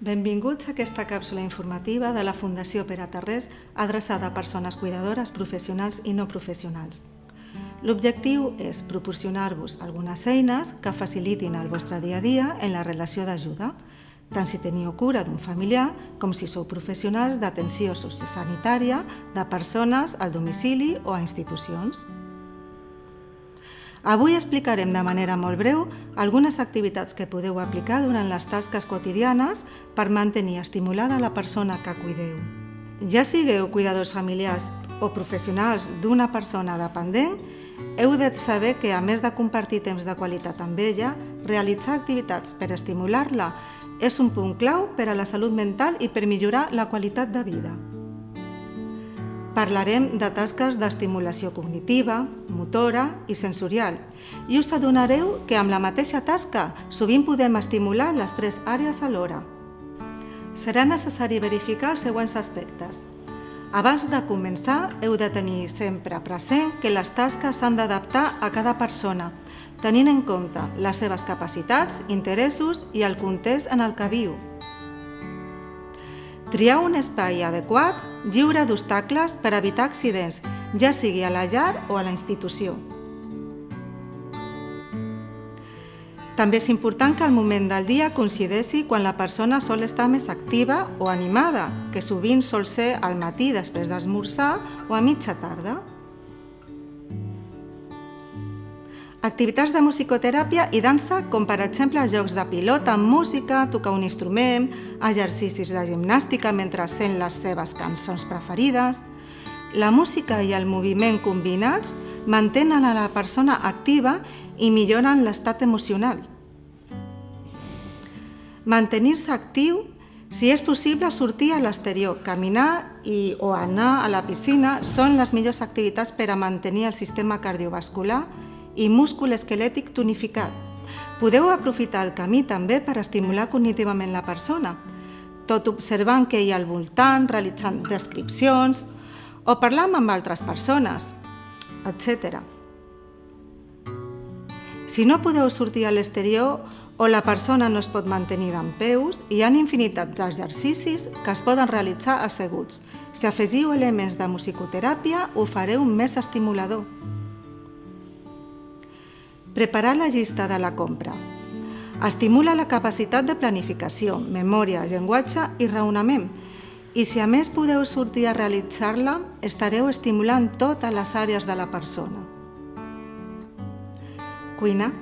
Benvinguts a aquesta càpsula informativa de la Fundació Pere Tarrés adreçada a persones cuidadores, professionals i no professionals. L'objectiu és proporcionar-vos algunes eines que facilitin el vostre dia a dia en la relació d'ajuda, tant si teniu cura d'un familiar com si sou professionals d'atenció sociosanitària de persones al domicili o a institucions. Avui explicarem de manera molt breu algunes activitats que podeu aplicar durant les tasques quotidianes per mantenir estimulada la persona que cuideu. Ja sigueu cuidadors familiars o professionals d'una persona dependent, heu de saber que, a més de compartir temps de qualitat amb ella, realitzar activitats per estimular-la és un punt clau per a la salut mental i per millorar la qualitat de vida. Parlarem de tasques d'estimulació cognitiva, motora i sensorial i us adonareu que amb la mateixa tasca sovint podem estimular les tres àrees alhora. Serà necessari verificar els següents aspectes. Abans de començar, heu de tenir sempre present que les tasques s'han d'adaptar a cada persona, tenint en compte les seves capacitats, interessos i el context en el que viu. Triar un espai adequat, lliure d'obstacles per evitar accidents, ja sigui a la llar o a la institució. També és important que el moment del dia coincideixi quan la persona sol estar més activa o animada, que sovint sol ser al matí després d'esmorzar o a mitja tarda. Activitats de musicoteràpia i dansa, com per exemple jocs de pilota amb música, tocar un instrument, exercicis de gimnàstica mentre sent les seves cançons preferides. La música i el moviment combinats mantenen a la persona activa i milloren l'estat emocional. Mantenir-se actiu, si és possible sortir a l'exterior, caminar i, o anar a la piscina són les millors activitats per a mantenir el sistema cardiovascular i múscul esquelètic tonificat. Podeu aprofitar el camí també per estimular cognitivament la persona, tot observant què hi ha al voltant, realitzant descripcions o parlant amb altres persones, etc. Si no podeu sortir a l'exterior o la persona no es pot mantenir d'en peus, hi ha infinitat d'exercicis que es poden realitzar asseguts. Si afegiu elements de musicoteràpia, ho fareu més estimulador. Preparar la llista de la compra. Estimula la capacitat de planificació, memòria, llenguatge i raonament. I si a més podeu sortir a realitzar-la, estareu estimulant totes les àrees de la persona. Cuina.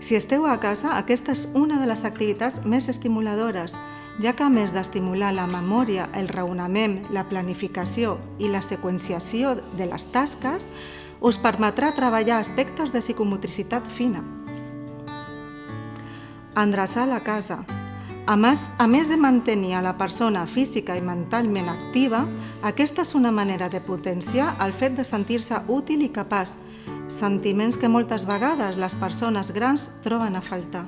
Si esteu a casa, aquesta és una de les activitats més estimuladores, ja que a més d'estimular la memòria, el raonament, la planificació i la seqüenciació de les tasques, us permetrà treballar aspectes de psicomotricitat fina. Endreçar la casa. A més, a més de mantenir a la persona física i mentalment activa, aquesta és una manera de potenciar el fet de sentir-se útil i capaç, sentiments que moltes vegades les persones grans troben a faltar.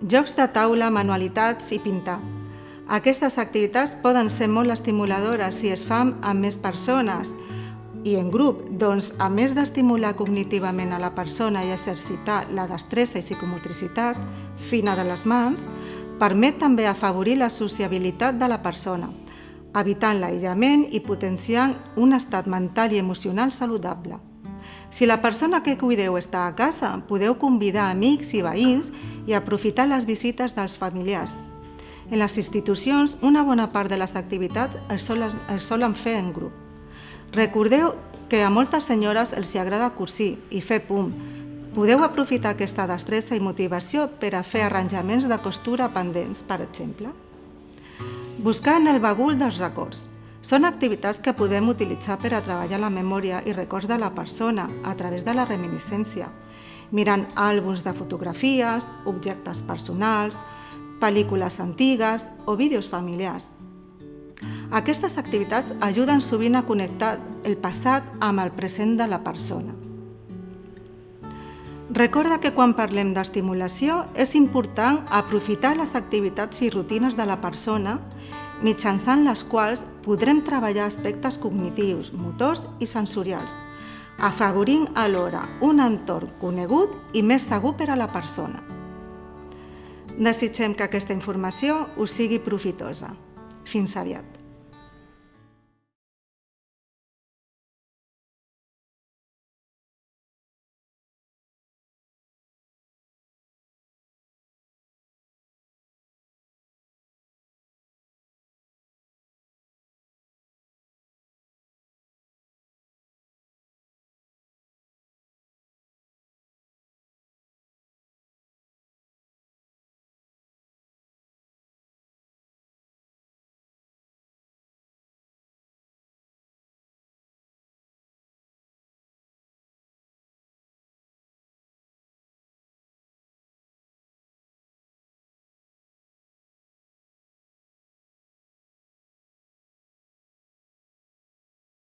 Jocs de taula, manualitats i pintar. Aquestes activitats poden ser molt estimuladores si es fan amb més persones, i en grup, doncs, a més d'estimular cognitivament a la persona i exercitar la destressa i psicomotricitat fina de les mans, permet també afavorir la sociabilitat de la persona, evitant l'aïllament i potenciant un estat mental i emocional saludable. Si la persona que cuideu està a casa, podeu convidar amics i veïns i aprofitar les visites dels familiars. En les institucions, una bona part de les activitats es solen, es solen fer en grup. Recordeu que a moltes senyores els agrada cursir i fer pum. Podeu aprofitar aquesta destressa i motivació per a fer arranjaments de costura pendents, per exemple. Buscar en el bagul dels records. Són activitats que podem utilitzar per a treballar la memòria i records de la persona a través de la reminiscència, mirant àlbums de fotografies, objectes personals, pel·lícules antigues o vídeos familiars. Aquestes activitats ajuden sovint a connectar el passat amb el present de la persona. Recorda que quan parlem d'estimulació és important aprofitar les activitats i rutines de la persona mitjançant les quals podrem treballar aspectes cognitius, motors i sensorials, afavorint alhora un entorn conegut i més segur per a la persona. Desitgem que aquesta informació us sigui profitosa. Fins aviat.